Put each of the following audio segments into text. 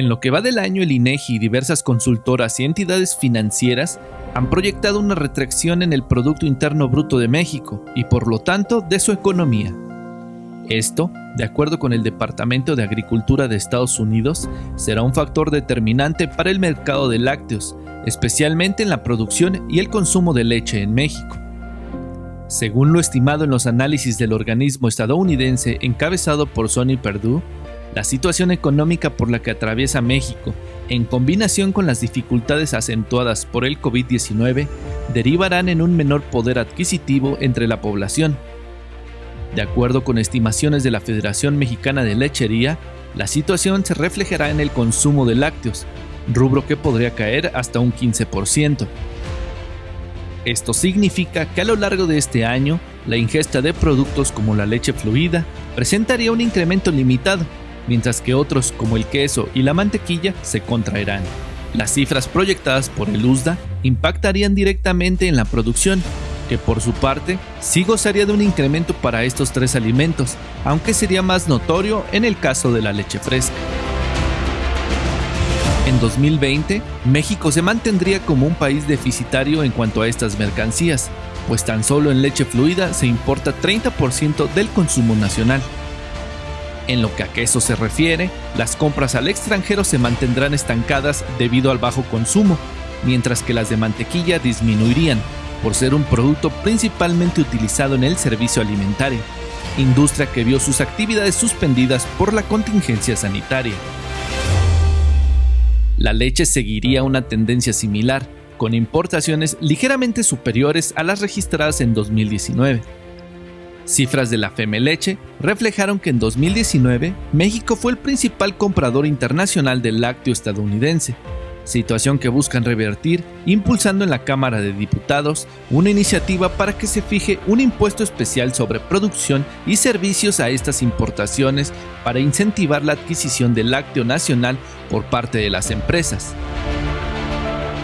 En lo que va del año, el INEGI y diversas consultoras y entidades financieras han proyectado una retracción en el Producto Interno Bruto de México y por lo tanto de su economía. Esto, de acuerdo con el Departamento de Agricultura de Estados Unidos, será un factor determinante para el mercado de lácteos, especialmente en la producción y el consumo de leche en México. Según lo estimado en los análisis del organismo estadounidense encabezado por Sony Perdue, la situación económica por la que atraviesa México, en combinación con las dificultades acentuadas por el COVID-19, derivarán en un menor poder adquisitivo entre la población. De acuerdo con estimaciones de la Federación Mexicana de Lechería, la situación se reflejará en el consumo de lácteos, rubro que podría caer hasta un 15%. Esto significa que a lo largo de este año, la ingesta de productos como la leche fluida presentaría un incremento limitado, mientras que otros como el queso y la mantequilla se contraerán. Las cifras proyectadas por el USDA impactarían directamente en la producción, que por su parte sí gozaría de un incremento para estos tres alimentos, aunque sería más notorio en el caso de la leche fresca. En 2020, México se mantendría como un país deficitario en cuanto a estas mercancías, pues tan solo en leche fluida se importa 30% del consumo nacional. En lo que a queso se refiere, las compras al extranjero se mantendrán estancadas debido al bajo consumo, mientras que las de mantequilla disminuirían, por ser un producto principalmente utilizado en el servicio alimentario, industria que vio sus actividades suspendidas por la contingencia sanitaria. La leche seguiría una tendencia similar, con importaciones ligeramente superiores a las registradas en 2019 Cifras de la Femeleche reflejaron que en 2019 México fue el principal comprador internacional del lácteo estadounidense, situación que buscan revertir impulsando en la Cámara de Diputados una iniciativa para que se fije un impuesto especial sobre producción y servicios a estas importaciones para incentivar la adquisición de lácteo nacional por parte de las empresas.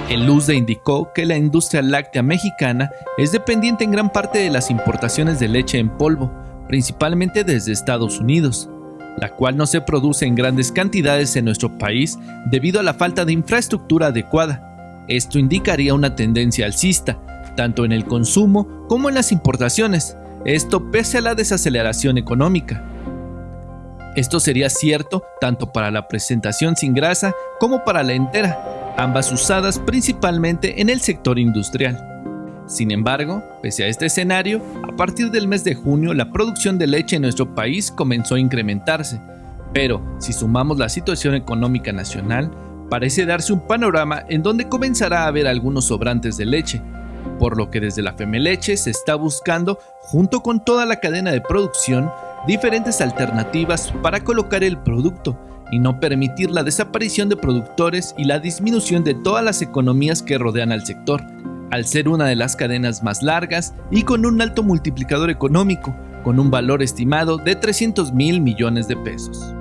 El USDA indicó que la industria láctea mexicana es dependiente en gran parte de las importaciones de leche en polvo, principalmente desde Estados Unidos, la cual no se produce en grandes cantidades en nuestro país debido a la falta de infraestructura adecuada. Esto indicaría una tendencia alcista, tanto en el consumo como en las importaciones, esto pese a la desaceleración económica. Esto sería cierto tanto para la presentación sin grasa como para la entera, ambas usadas principalmente en el sector industrial. Sin embargo, pese a este escenario, a partir del mes de junio la producción de leche en nuestro país comenzó a incrementarse, pero si sumamos la situación económica nacional, parece darse un panorama en donde comenzará a haber algunos sobrantes de leche, por lo que desde la Femeleche se está buscando, junto con toda la cadena de producción, diferentes alternativas para colocar el producto y no permitir la desaparición de productores y la disminución de todas las economías que rodean al sector, al ser una de las cadenas más largas y con un alto multiplicador económico, con un valor estimado de 300 mil millones de pesos.